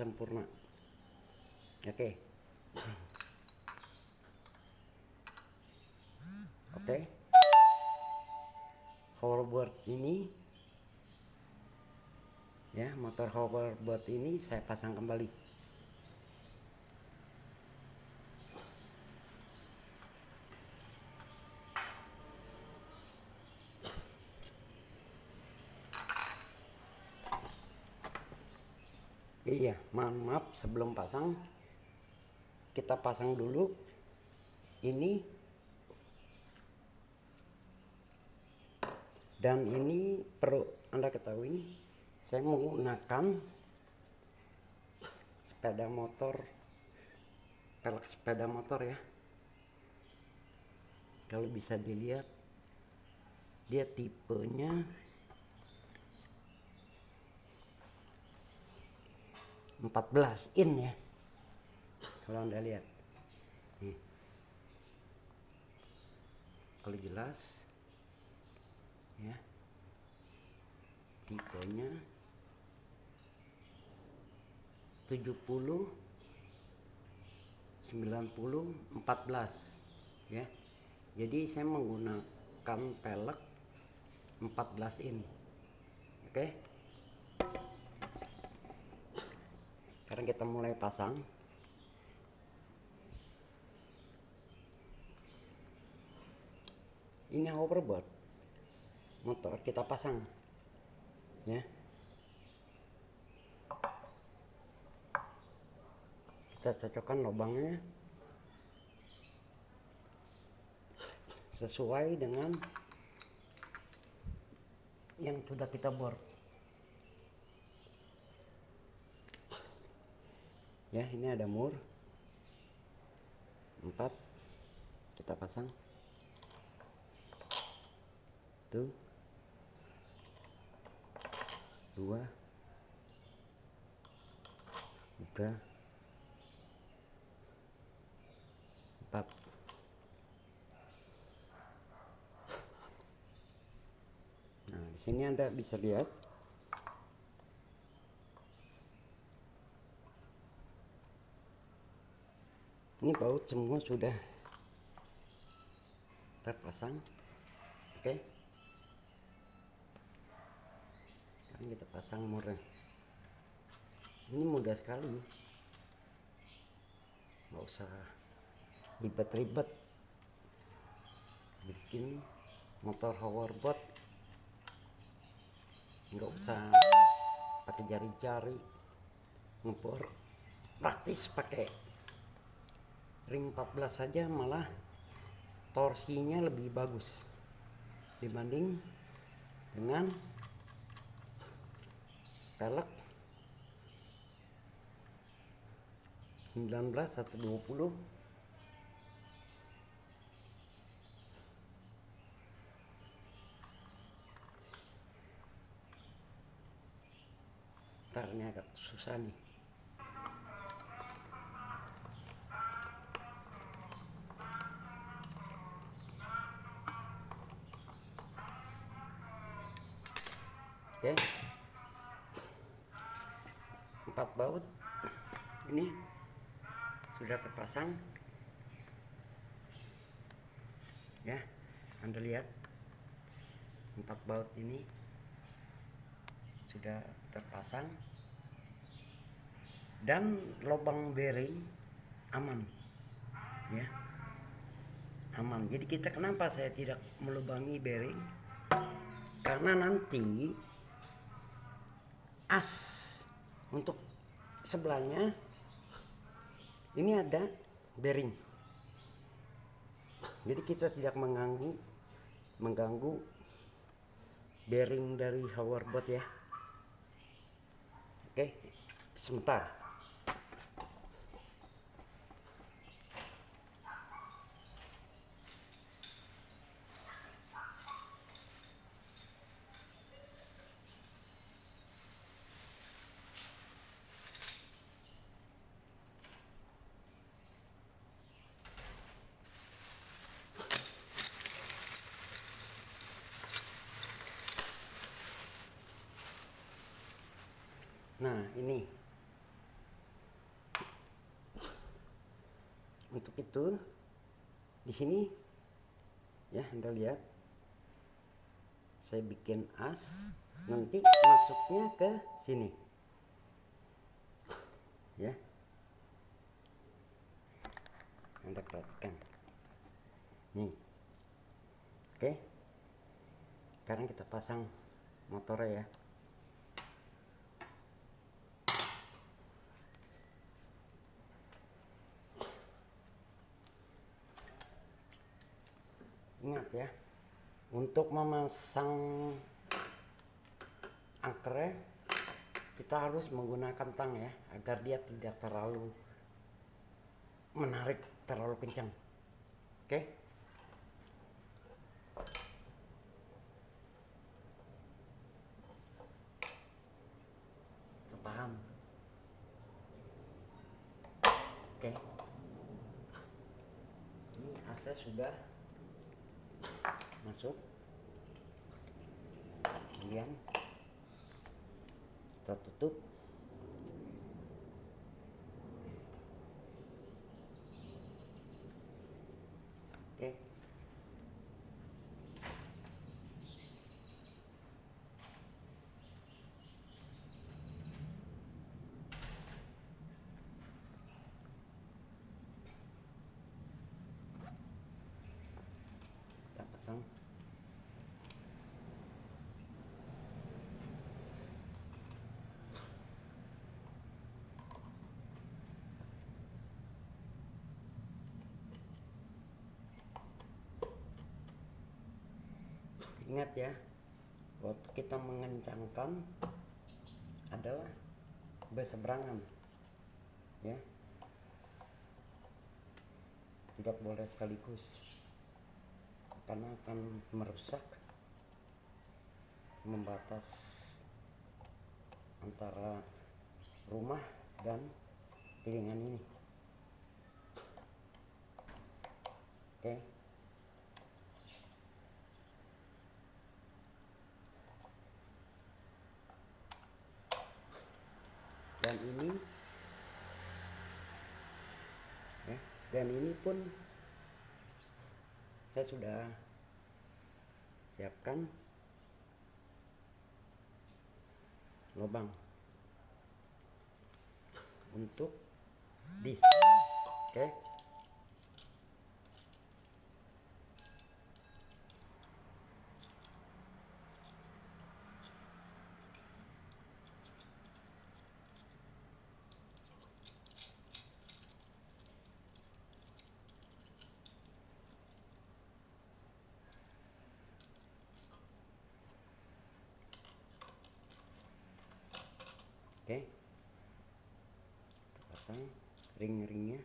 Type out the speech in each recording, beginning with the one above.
sempurna oke. Oke. Hoverboard ini ya motor hoverboard ini saya pasang kembali iya maaf, maaf sebelum pasang kita pasang dulu. Ini dan ini perlu anda ketahui saya menggunakan sepeda motor pelek sepeda motor ya. Kalau bisa dilihat dia tipenya 14 in ya. Kalau anda lihat. Nih. Kalau jelas ya. Tipenya 70 90 14 ya. Jadi saya menggunakan pelek 14 in. Oke? okay? Sekarang kita mulai pasang. Ini hoverboard motor kita pasang. Ya. Kita cocokkan lubangnya. Sesuai dengan yang sudah kita bor ya ini ada mur. Empat. Kita pasang. Tuh. Dua. Tiga. Empat. Nah di sini anda bisa lihat ini baut semua sudah terpasang. Oke. Okay. kita pasang murnya ini mudah sekali. Nggak usah ribet-ribet. Bikin motor hoverboard. Nggak usah pakai jari-jari ngebor. Praktis pakai ring 14 saja malah torsinya lebih bagus dibanding dengan pelek 19 atau 20 ntar ini susah nih terpasang. Ya anda lihat empat baut ini sudah terpasang dan lubang bearing aman. Ya aman. Jadi kita kenapa saya tidak melubangi bearing? Karena nanti as untuk sebelahnya ini ada bearing. Jadi kita tidak mengganggu mengganggu bearing dari hoverboard ya. Oke sebentar Nah, ini. Untuk itu di sini ya Anda lihat saya bikin as nanti masuknya ke sini. Ya. Anda perhatikan. Nih. Oke. Sekarang kita pasang motornya ya. Ya untuk memasang angkernya kita harus menggunakan tang ya agar dia tidak terlalu menarik terlalu kencang. Oke? Paham oke? Ini AC sudah masuk. Kemudian kita tutup oke kita pasang ingat ya waktu kita mengencangkan adalah berseberangan ya. Tidak boleh sekaligus karena akan merusak membatas antara rumah dan piringan ini. Oke dan ini ya, dan ini pun saya sudah siapkan lubang untuk disk oke oke kita pasang ring-ringnya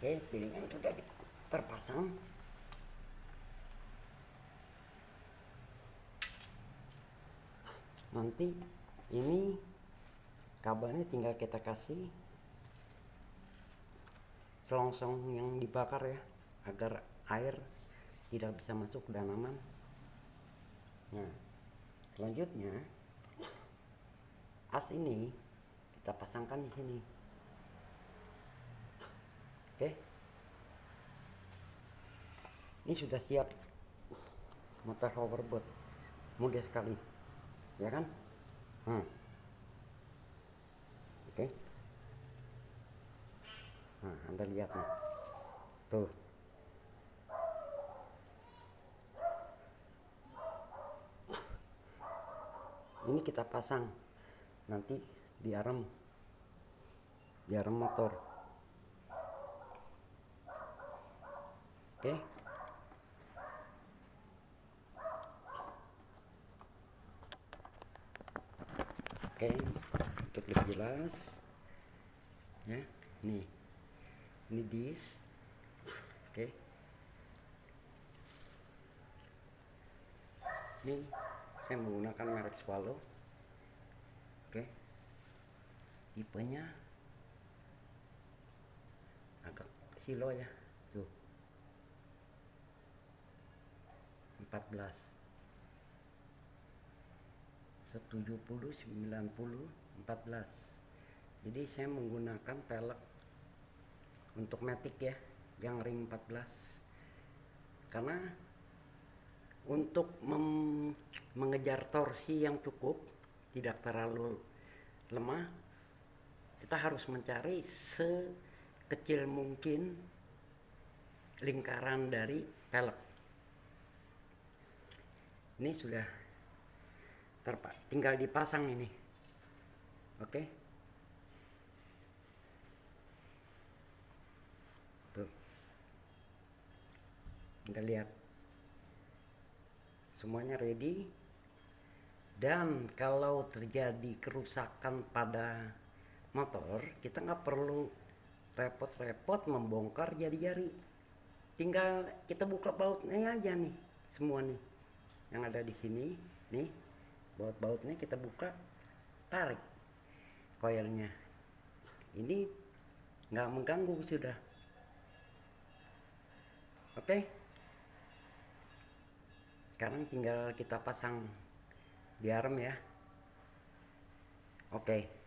oke piringan sudah di- terpasang. Nanti ini kabelnya tinggal kita kasih selongsong yang dibakar ya agar air tidak bisa masuk ke dalaman. Nah selanjutnya as ini kita pasangkan di sini oke. Ini sudah siap. Motor hoverboard. Mudah sekali. Ya kan? Hmm. oke. Nah anda lihat nih. Tuh. Ini kita pasang. Nanti di arm di arm motor oke. Oke untuk lebih jelas ya nih ini dis oke. Ini saya menggunakan merek swallow oke. Tipenya agak silo ya tuh 14 170 90 14 jadi saya menggunakan pelek untuk matic ya yang ring 14 karena untuk mengejar torsi yang cukup tidak terlalu lemah kita harus mencari sekecil mungkin lingkaran dari pelek ini sudah terpak tinggal dipasang ini. Oke? Tuh. Kita lihat. Semuanya ready. Dan kalau terjadi kerusakan pada motor kita nggak perlu repot-repot membongkar jari-jari. Tinggal kita buka bautnya aja nih semua nih yang ada di sini nih baut-bautnya kita buka tarik koilnya ini nggak mengganggu sudah oke okay? sekarang tinggal kita pasang di arm ya oke okay.